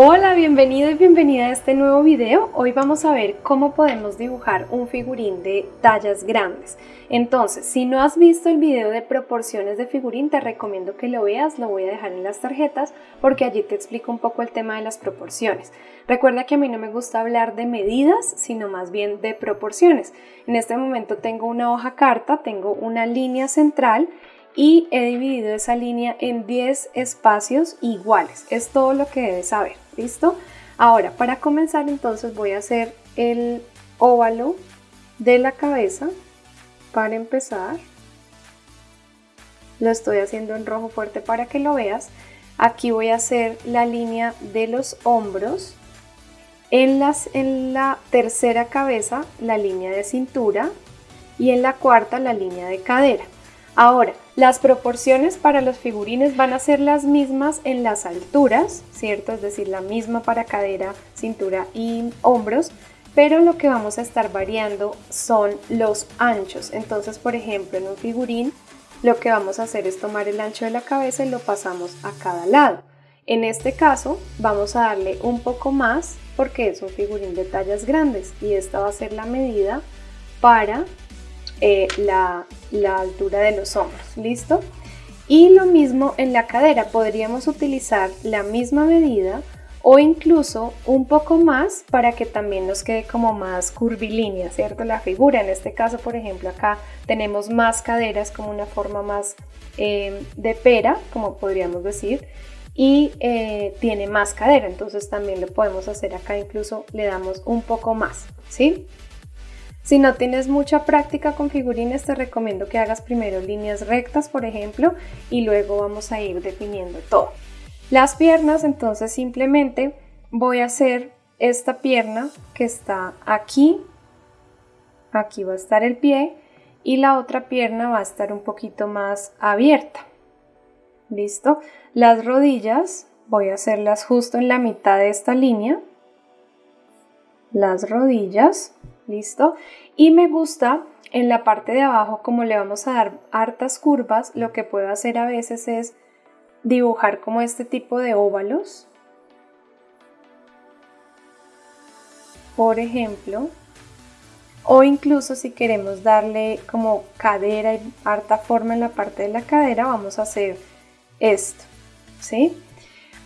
Hola, bienvenido y bienvenida a este nuevo video. Hoy vamos a ver cómo podemos dibujar un figurín de tallas grandes. Entonces, si no has visto el video de proporciones de figurín, te recomiendo que lo veas, lo voy a dejar en las tarjetas porque allí te explico un poco el tema de las proporciones. Recuerda que a mí no me gusta hablar de medidas, sino más bien de proporciones. En este momento tengo una hoja carta, tengo una línea central y he dividido esa línea en 10 espacios iguales. Es todo lo que debes saber. ¿Listo? Ahora, para comenzar entonces voy a hacer el óvalo de la cabeza para empezar. Lo estoy haciendo en rojo fuerte para que lo veas. Aquí voy a hacer la línea de los hombros. En, las, en la tercera cabeza la línea de cintura y en la cuarta la línea de cadera. Ahora, las proporciones para los figurines van a ser las mismas en las alturas, ¿cierto? Es decir, la misma para cadera, cintura y hombros, pero lo que vamos a estar variando son los anchos. Entonces, por ejemplo, en un figurín, lo que vamos a hacer es tomar el ancho de la cabeza y lo pasamos a cada lado. En este caso, vamos a darle un poco más porque es un figurín de tallas grandes y esta va a ser la medida para eh, la, altura de los hombros, ¿listo? Y lo mismo en la cadera, podríamos utilizar la misma medida o incluso un poco más para que también nos quede como más curvilínea, ¿cierto? La figura, en este caso, por ejemplo, acá tenemos más caderas como una forma más eh, de pera, como podríamos decir, y eh, tiene más cadera, entonces también lo podemos hacer acá, incluso le damos un poco más, ¿sí? Si no tienes mucha práctica con figurines, te recomiendo que hagas primero líneas rectas, por ejemplo, y luego vamos a ir definiendo todo. Las piernas, entonces simplemente voy a hacer esta pierna que está aquí, aquí va a estar el pie, y la otra pierna va a estar un poquito más abierta. ¿Listo? Las rodillas voy a hacerlas justo en la mitad de esta línea. Las rodillas ¿listo? Y me gusta en la parte de abajo, como le vamos a dar hartas curvas, lo que puedo hacer a veces es dibujar como este tipo de óvalos. Por ejemplo, o incluso si queremos darle como cadera y harta forma en la parte de la cadera, vamos a hacer esto, ¿sí?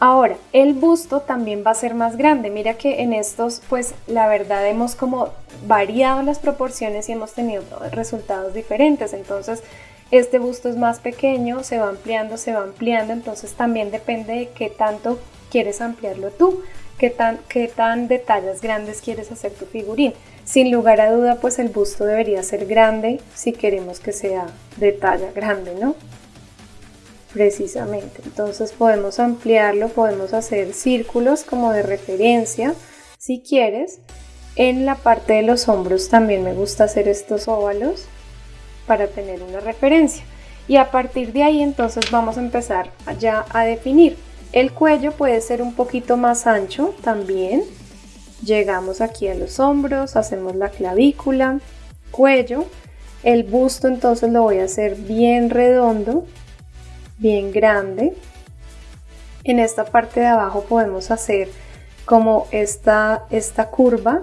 Ahora, el busto también va a ser más grande. Mira que en estos, pues la verdad hemos como variado las proporciones y hemos tenido resultados diferentes. Entonces, este busto es más pequeño, se va ampliando, se va ampliando. Entonces, también depende de qué tanto quieres ampliarlo tú, qué tan, qué tan detalles grandes quieres hacer tu figurín. Sin lugar a duda, pues el busto debería ser grande si queremos que sea de talla grande, ¿no? Precisamente. Entonces podemos ampliarlo, podemos hacer círculos como de referencia si quieres. En la parte de los hombros también me gusta hacer estos óvalos para tener una referencia. Y a partir de ahí entonces vamos a empezar ya a definir. El cuello puede ser un poquito más ancho también. Llegamos aquí a los hombros, hacemos la clavícula, cuello. El busto entonces lo voy a hacer bien redondo bien grande. En esta parte de abajo podemos hacer como esta, esta curva,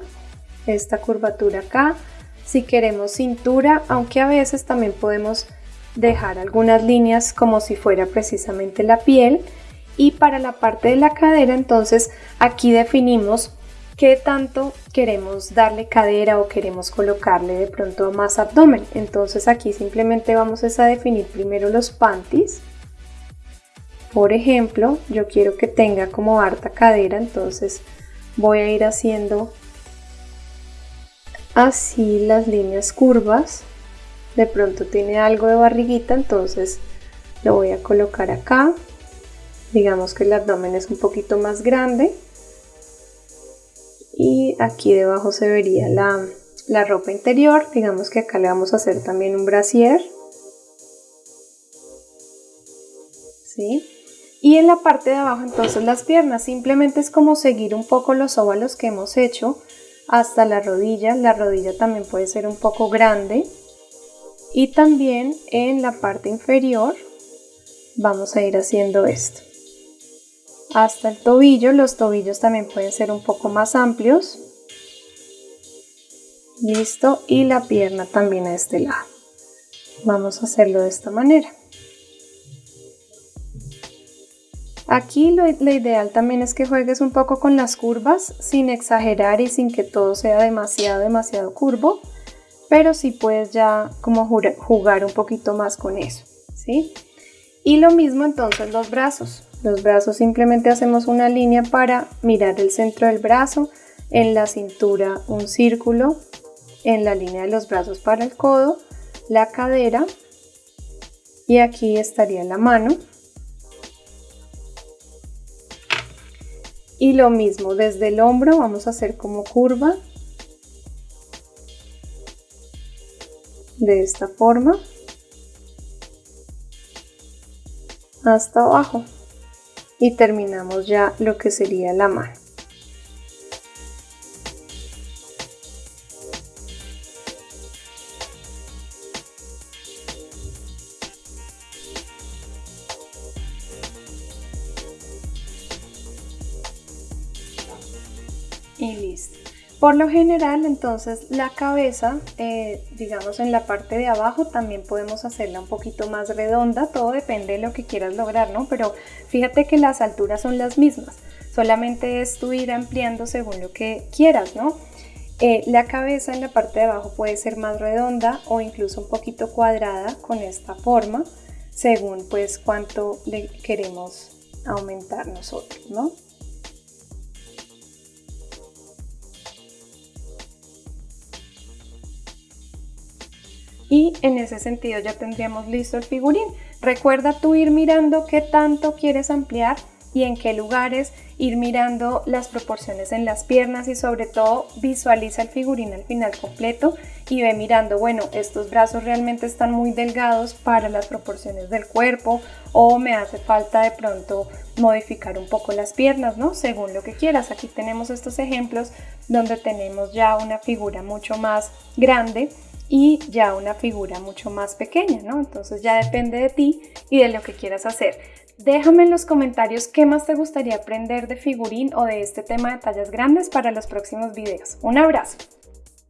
esta curvatura acá. Si queremos cintura, aunque a veces también podemos dejar algunas líneas como si fuera precisamente la piel. Y para la parte de la cadera, entonces aquí definimos qué tanto queremos darle cadera o queremos colocarle de pronto más abdomen. Entonces aquí simplemente vamos a definir primero los panties por ejemplo, yo quiero que tenga como harta cadera, entonces voy a ir haciendo así las líneas curvas. De pronto tiene algo de barriguita, entonces lo voy a colocar acá. Digamos que el abdomen es un poquito más grande. Y aquí debajo se vería la, la ropa interior. Digamos que acá le vamos a hacer también un brasier. ¿Sí? Y en la parte de abajo entonces las piernas, simplemente es como seguir un poco los óvalos que hemos hecho hasta la rodilla. La rodilla también puede ser un poco grande. Y también en la parte inferior vamos a ir haciendo esto. hasta el tobillo. Los tobillos también pueden ser un poco más amplios. Listo. Y la pierna también a este lado. Vamos a hacerlo de esta manera. Aquí lo, ideal también es que juegues un poco con las curvas sin exagerar y sin que todo sea demasiado, demasiado curvo, pero sí puedes ya como jugar un poquito más con eso, ¿sí? Y lo mismo entonces los brazos. Los brazos simplemente hacemos una línea para mirar el centro del brazo, en la cintura un círculo, en la línea de los brazos para el codo, la cadera y aquí estaría la mano Y lo mismo, desde el hombro vamos a hacer como curva. De esta forma. Hasta abajo. Y terminamos ya lo que sería la mano. Y listo. Por lo general, entonces, la cabeza, eh, digamos en la parte de abajo, también podemos hacerla un poquito más redonda, todo depende de lo que quieras lograr, ¿no? Pero fíjate que las alturas son las mismas, solamente es tú ir ampliando según lo que quieras, ¿no? Eh, la cabeza en la parte de abajo puede ser más redonda o incluso un poquito cuadrada con esta forma, según pues cuánto le queremos aumentar nosotros, ¿no? Y en ese sentido ya tendríamos listo el figurín. Recuerda tú ir mirando qué tanto quieres ampliar y en qué lugares, ir mirando las proporciones en las piernas y sobre todo visualiza el figurín al final completo y ve mirando, bueno, estos brazos realmente están muy delgados para las proporciones del cuerpo o me hace falta de pronto modificar un poco las piernas, ¿no? Según lo que quieras. Aquí tenemos estos ejemplos donde tenemos ya una figura mucho más grande y ya una figura mucho más pequeña, ¿no? Entonces ya depende de ti y de lo que quieras hacer. Déjame en los comentarios qué más te gustaría aprender de figurín o de este tema de tallas grandes para los próximos videos. Un abrazo.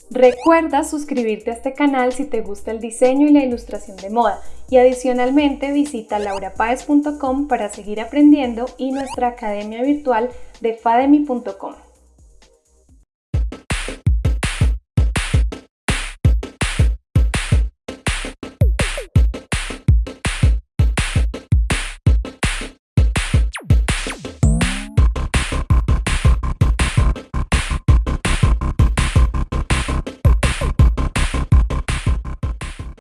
Recuerda suscribirte a este canal si te gusta el diseño y la ilustración de moda y adicionalmente visita laurapaez.com para seguir aprendiendo y nuestra academia virtual de fademi.com.